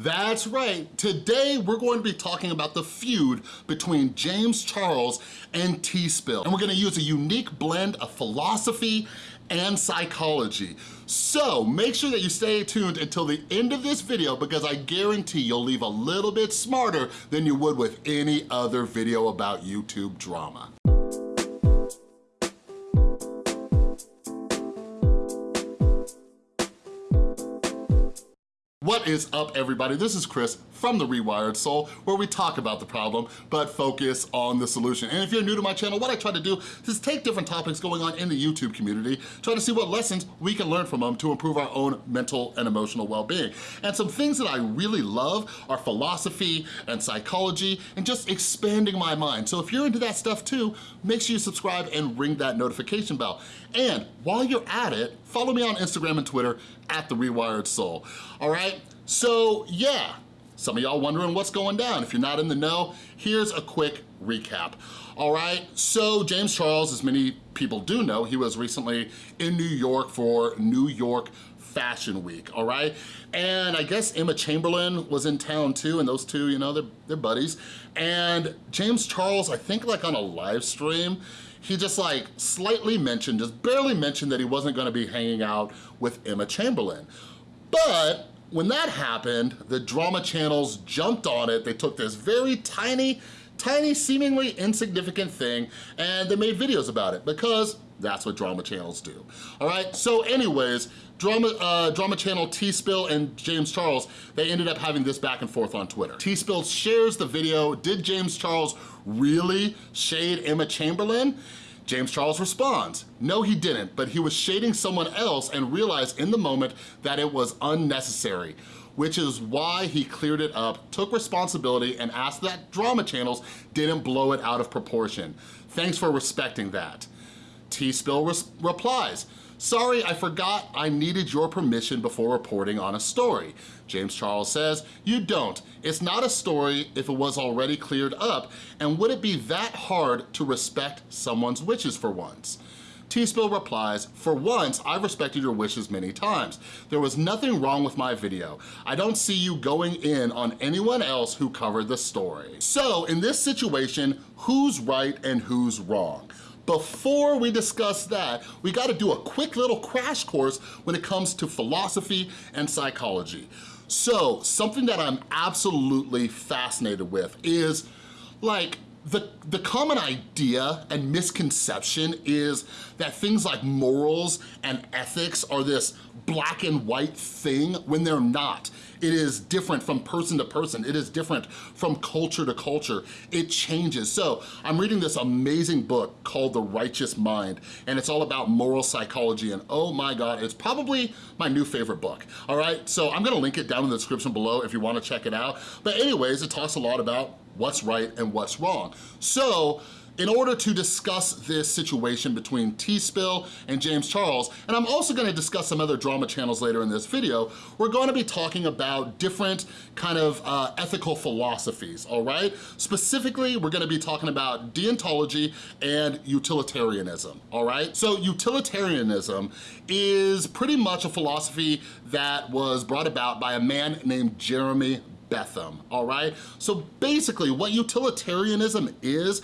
That's right. Today, we're going to be talking about the feud between James Charles and Tea Spill. And we're gonna use a unique blend of philosophy and psychology. So make sure that you stay tuned until the end of this video because I guarantee you'll leave a little bit smarter than you would with any other video about YouTube drama. What is up everybody? This is Chris from The Rewired Soul where we talk about the problem but focus on the solution. And if you're new to my channel, what I try to do is take different topics going on in the YouTube community, try to see what lessons we can learn from them to improve our own mental and emotional well-being. And some things that I really love are philosophy and psychology and just expanding my mind. So if you're into that stuff too, make sure you subscribe and ring that notification bell. And while you're at it, follow me on Instagram and Twitter at The Rewired Soul, all right? So yeah, some of y'all wondering what's going down. If you're not in the know, here's a quick recap. All right, so James Charles, as many people do know, he was recently in New York for New York Fashion Week, all right? And I guess Emma Chamberlain was in town too, and those two, you know, they're, they're buddies. And James Charles, I think like on a live stream, he just like slightly mentioned, just barely mentioned that he wasn't gonna be hanging out with Emma Chamberlain. But when that happened, the drama channels jumped on it. They took this very tiny, tiny, seemingly insignificant thing and they made videos about it because that's what drama channels do. All right, so anyways, drama, uh, drama channel Tea Spill and James Charles, they ended up having this back and forth on Twitter. Tea Spill shares the video, did James Charles really shade Emma Chamberlain? James Charles responds, no he didn't, but he was shading someone else and realized in the moment that it was unnecessary which is why he cleared it up, took responsibility, and asked that drama channels didn't blow it out of proportion. Thanks for respecting that. Tea Spill replies, Sorry, I forgot I needed your permission before reporting on a story. James Charles says, you don't. It's not a story if it was already cleared up, and would it be that hard to respect someone's wishes for once? Tea Spill replies, for once, I've respected your wishes many times. There was nothing wrong with my video. I don't see you going in on anyone else who covered the story. So in this situation, who's right and who's wrong? Before we discuss that, we gotta do a quick little crash course when it comes to philosophy and psychology. So something that I'm absolutely fascinated with is like the, the common idea and misconception is that things like morals and ethics are this black and white thing when they're not. It is different from person to person. It is different from culture to culture. It changes. So I'm reading this amazing book called The Righteous Mind, and it's all about moral psychology, and oh my God, it's probably my new favorite book, all right? So I'm gonna link it down in the description below if you wanna check it out. But anyways, it talks a lot about what's right and what's wrong. So in order to discuss this situation between Tea Spill and James Charles, and I'm also gonna discuss some other drama channels later in this video, we're gonna be talking about different kind of uh, ethical philosophies, all right? Specifically, we're gonna be talking about deontology and utilitarianism, all right? So utilitarianism is pretty much a philosophy that was brought about by a man named Jeremy Bentham, all right? So basically what utilitarianism is,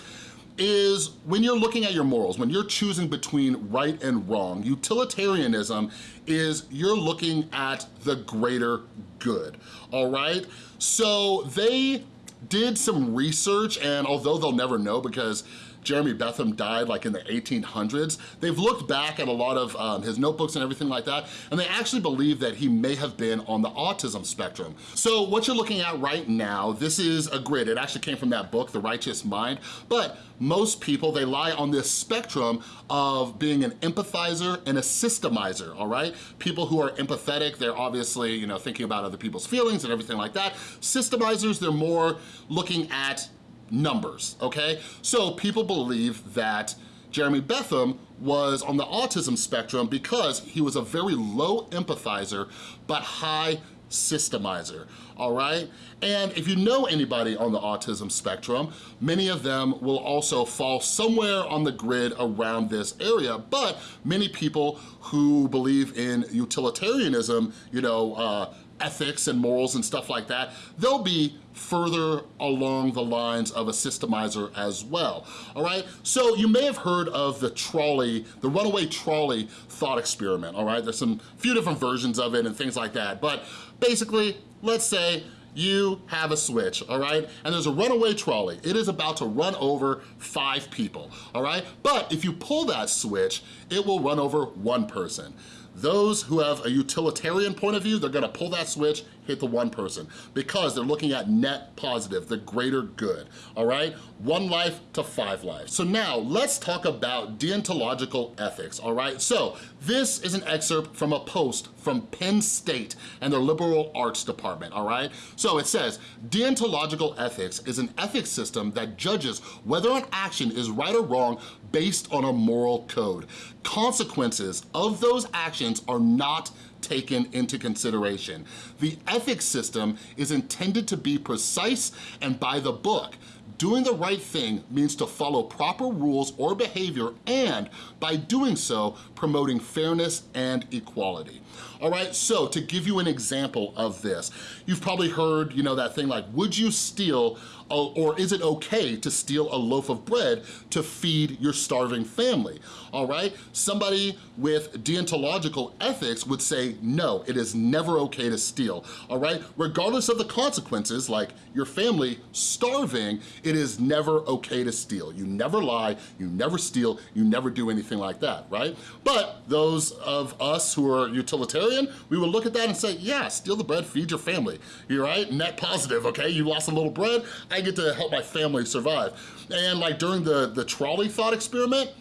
is when you're looking at your morals, when you're choosing between right and wrong, utilitarianism is you're looking at the greater good, all right? So they did some research and although they'll never know because Jeremy Bentham died like in the 1800s, they've looked back at a lot of um, his notebooks and everything like that, and they actually believe that he may have been on the autism spectrum. So what you're looking at right now, this is a grid. It actually came from that book, The Righteous Mind, but most people, they lie on this spectrum of being an empathizer and a systemizer, all right? People who are empathetic, they're obviously, you know, thinking about other people's feelings and everything like that. Systemizers, they're more looking at numbers, okay? So people believe that Jeremy Bentham was on the autism spectrum because he was a very low empathizer, but high systemizer, all right? And if you know anybody on the autism spectrum, many of them will also fall somewhere on the grid around this area, but many people who believe in utilitarianism, you know, uh, ethics and morals and stuff like that, they'll be further along the lines of a systemizer as well, all right? So you may have heard of the trolley, the runaway trolley thought experiment, all right? There's some few different versions of it and things like that, but basically, let's say you have a switch, all right? And there's a runaway trolley. It is about to run over five people, all right? But if you pull that switch, it will run over one person. Those who have a utilitarian point of view, they're gonna pull that switch, hit the one person because they're looking at net positive, the greater good, all right? One life to five lives. So now let's talk about deontological ethics, all right? So this is an excerpt from a post from Penn State and their liberal arts department, all right? So it says, deontological ethics is an ethics system that judges whether an action is right or wrong based on a moral code. Consequences of those actions are not taken into consideration. The ethics system is intended to be precise and by the book. Doing the right thing means to follow proper rules or behavior and, by doing so, promoting fairness and equality. All right, so to give you an example of this, you've probably heard, you know, that thing like, would you steal or is it okay to steal a loaf of bread to feed your starving family, all right? Somebody with deontological ethics would say, no, it is never okay to steal, all right? Regardless of the consequences, like your family starving, it is never okay to steal. You never lie, you never steal, you never do anything like that, right? But those of us who are utilitarian, we would look at that and say, yeah, steal the bread, feed your family, you right? Net positive, okay? You lost a little bread, get to help my family survive. And like during the, the trolley thought experiment,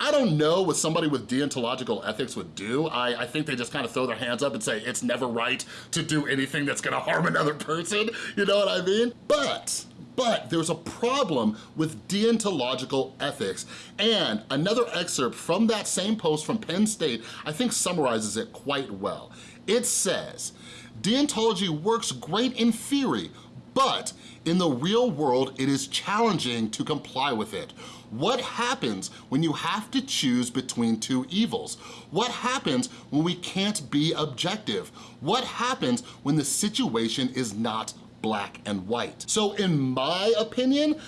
I don't know what somebody with deontological ethics would do. I, I think they just kind of throw their hands up and say, it's never right to do anything that's gonna harm another person, you know what I mean? But, but there's a problem with deontological ethics. And another excerpt from that same post from Penn State, I think summarizes it quite well. It says, deontology works great in theory, but in the real world, it is challenging to comply with it. What happens when you have to choose between two evils? What happens when we can't be objective? What happens when the situation is not black and white? So in my opinion,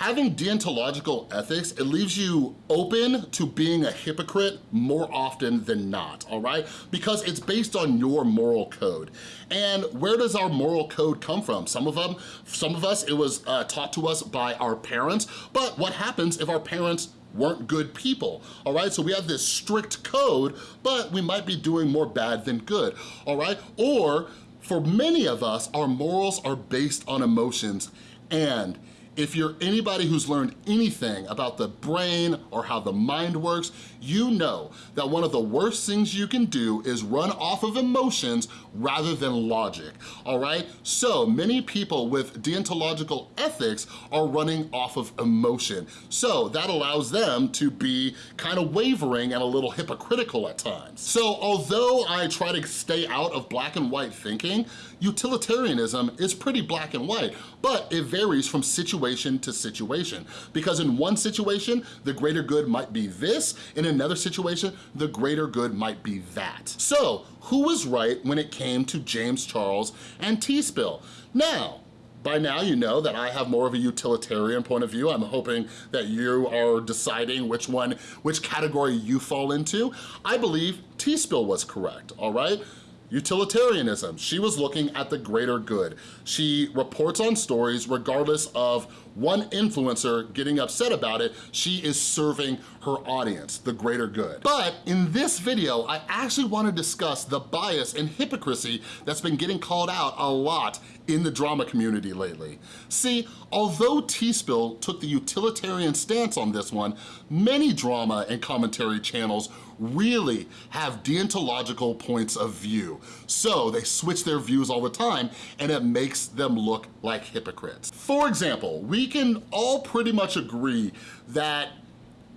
Having deontological ethics, it leaves you open to being a hypocrite more often than not, all right? Because it's based on your moral code. And where does our moral code come from? Some of them, some of us, it was uh, taught to us by our parents, but what happens if our parents weren't good people, all right? So we have this strict code, but we might be doing more bad than good, all right? Or for many of us, our morals are based on emotions and if you're anybody who's learned anything about the brain or how the mind works, you know that one of the worst things you can do is run off of emotions rather than logic, all right? So many people with deontological ethics are running off of emotion. So that allows them to be kind of wavering and a little hypocritical at times. So although I try to stay out of black and white thinking, utilitarianism is pretty black and white, but it varies from situation to situation. Because in one situation, the greater good might be this, in another situation, the greater good might be that. So who was right when it came to James Charles and Tea Spill? Now, by now you know that I have more of a utilitarian point of view. I'm hoping that you are deciding which one, which category you fall into. I believe Tea Spill was correct, all right? Utilitarianism, she was looking at the greater good. She reports on stories regardless of one influencer getting upset about it, she is serving her audience, the greater good. But in this video, I actually wanna discuss the bias and hypocrisy that's been getting called out a lot in the drama community lately. See, although Tea Spill took the utilitarian stance on this one, many drama and commentary channels really have deontological points of view. So they switch their views all the time and it makes them look like hypocrites. For example, we can all pretty much agree that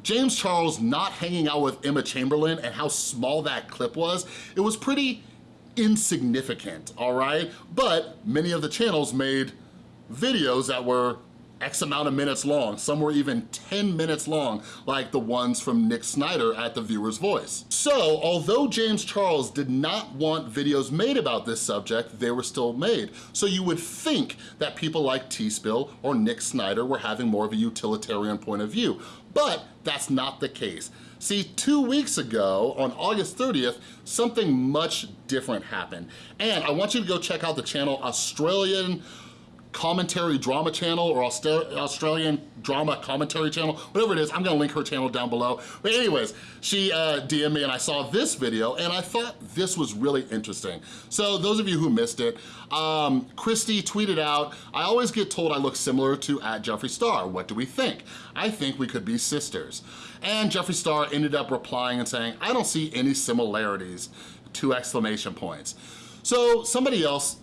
James Charles not hanging out with Emma Chamberlain and how small that clip was, it was pretty insignificant, all right? But many of the channels made videos that were X amount of minutes long. Some were even 10 minutes long, like the ones from Nick Snyder at The Viewer's Voice. So, although James Charles did not want videos made about this subject, they were still made. So you would think that people like Tea Spill or Nick Snyder were having more of a utilitarian point of view, but that's not the case. See, two weeks ago, on August 30th, something much different happened. And I want you to go check out the channel Australian commentary drama channel or Australian drama commentary channel, whatever it is, I'm gonna link her channel down below. But anyways, she uh, DM'd me and I saw this video and I thought this was really interesting. So those of you who missed it, um, Christy tweeted out, I always get told I look similar to at Jeffree Star. What do we think? I think we could be sisters. And Jeffree Star ended up replying and saying, I don't see any similarities, two exclamation points. So somebody else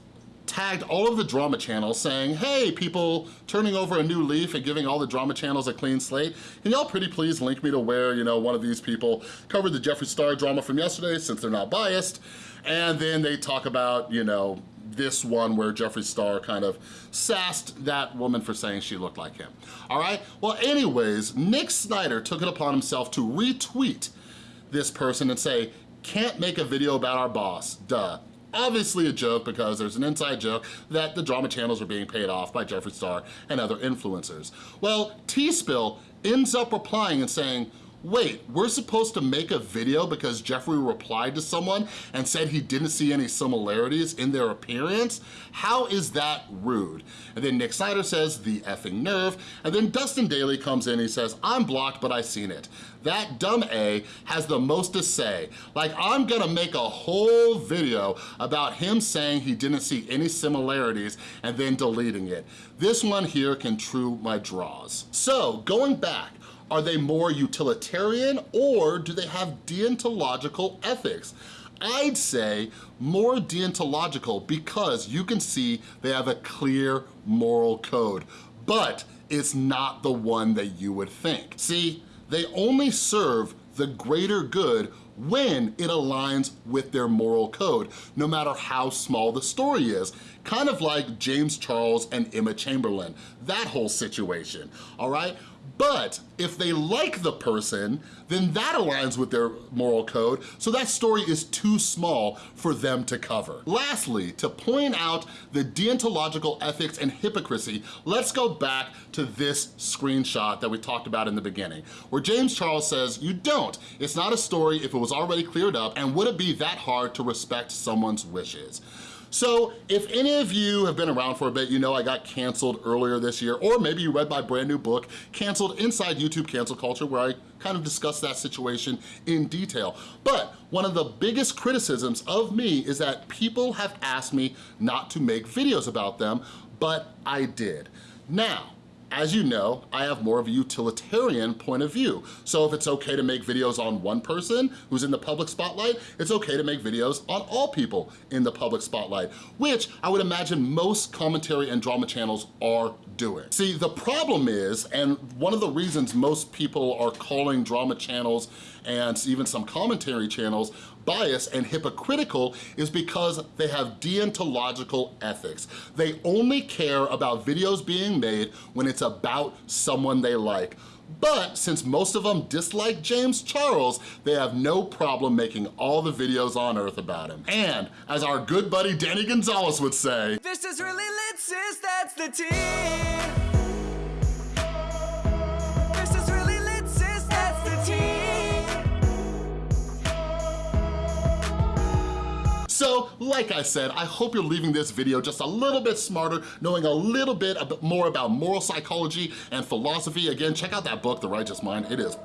tagged all of the drama channels saying, hey, people turning over a new leaf and giving all the drama channels a clean slate. Can y'all pretty please link me to where, you know, one of these people covered the Jeffree Star drama from yesterday since they're not biased. And then they talk about, you know, this one where Jeffree Star kind of sassed that woman for saying she looked like him. All right, well anyways, Nick Snyder took it upon himself to retweet this person and say, can't make a video about our boss, duh obviously a joke because there's an inside joke that the drama channels are being paid off by Jeffree Star and other influencers. Well, Tea Spill ends up replying and saying, wait, we're supposed to make a video because Jeffree replied to someone and said he didn't see any similarities in their appearance? How is that rude? And then Nick Snyder says, the effing nerve. And then Dustin Daly comes in, he says, I'm blocked, but I seen it. That dumb A has the most to say. Like, I'm gonna make a whole video about him saying he didn't see any similarities and then deleting it. This one here can true my draws. So, going back, are they more utilitarian or do they have deontological ethics? I'd say more deontological because you can see they have a clear moral code, but it's not the one that you would think. See, they only serve the greater good when it aligns with their moral code, no matter how small the story is. Kind of like James Charles and Emma Chamberlain, that whole situation, all right? But if they like the person, then that aligns with their moral code, so that story is too small for them to cover. Lastly, to point out the deontological ethics and hypocrisy, let's go back to this screenshot that we talked about in the beginning, where James Charles says, you don't. It's not a story if it was already cleared up, and would it be that hard to respect someone's wishes? So if any of you have been around for a bit, you know I got canceled earlier this year, or maybe you read my brand new book, Canceled Inside YouTube Cancel Culture, where I kind of discuss that situation in detail. But one of the biggest criticisms of me is that people have asked me not to make videos about them, but I did. Now, as you know, I have more of a utilitarian point of view. So if it's okay to make videos on one person who's in the public spotlight, it's okay to make videos on all people in the public spotlight, which I would imagine most commentary and drama channels are doing. See, the problem is, and one of the reasons most people are calling drama channels and even some commentary channels biased and hypocritical is because they have deontological ethics. They only care about videos being made when it's about someone they like. But since most of them dislike James Charles, they have no problem making all the videos on earth about him. And as our good buddy Danny Gonzalez would say, This is really lit sis, that's the team. Like I said, I hope you're leaving this video just a little bit smarter, knowing a little bit more about moral psychology and philosophy. Again, check out that book, The Righteous Mind. It is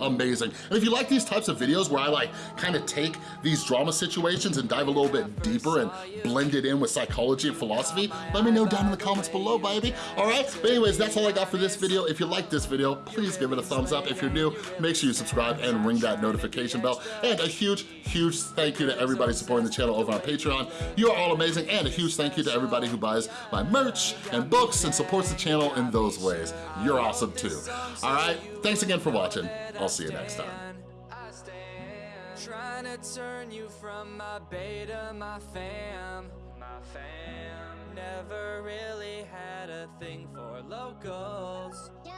amazing. And if you like these types of videos where I like kind of take these drama situations and dive a little bit deeper and blend it in with psychology and philosophy, let me know down in the comments below, baby. All right? But anyways, that's all I got for this video. If you like this video, please give it a thumbs up. If you're new, make sure you subscribe and ring that notification bell. And a huge, huge thank you to everybody supporting the channel over on Patreon. You are all amazing, and a huge thank you to everybody who buys my merch and books and supports the channel in those ways. You're awesome too. All right, thanks again for watching. I'll see you next time trying to turn you from my beta, my fam. My fam. Never really had a thing for low goals. Yeah.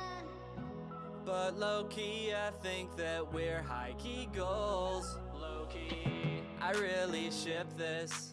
But low key, I think that we're high key goals. Low key, I really ship this.